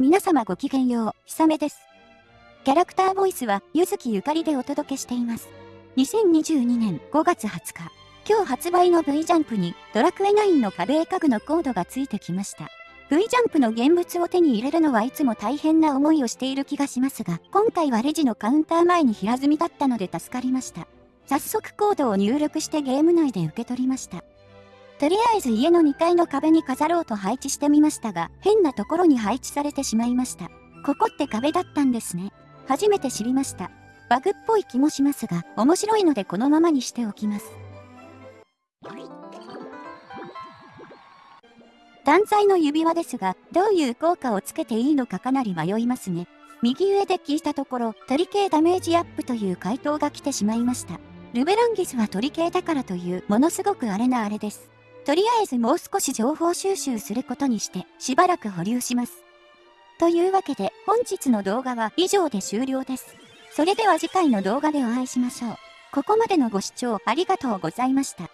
皆様ごきげんよう、ひさめです。キャラクターボイスは、ゆずきゆかりでお届けしています。2022年5月20日、今日発売の V ジャンプに、ドラクエ9の壁絵家具のコードがついてきました。V ジャンプの現物を手に入れるのはいつも大変な思いをしている気がしますが、今回はレジのカウンター前に平積みだったので助かりました。早速コードを入力してゲーム内で受け取りました。とりあえず家の2階の壁に飾ろうと配置してみましたが、変なところに配置されてしまいました。ここって壁だったんですね。初めて知りました。バグっぽい気もしますが、面白いのでこのままにしておきます。断罪の指輪ですが、どういう効果をつけていいのかかなり迷いますね。右上で聞いたところ、鳥系ダメージアップという回答が来てしまいました。ルベランギスは鳥系だからというものすごくあれなあれです。とりあえずもう少し情報収集することにして、しばらく保留します。というわけで、本日の動画は以上で終了です。それでは次回の動画でお会いしましょう。ここまでのご視聴ありがとうございました。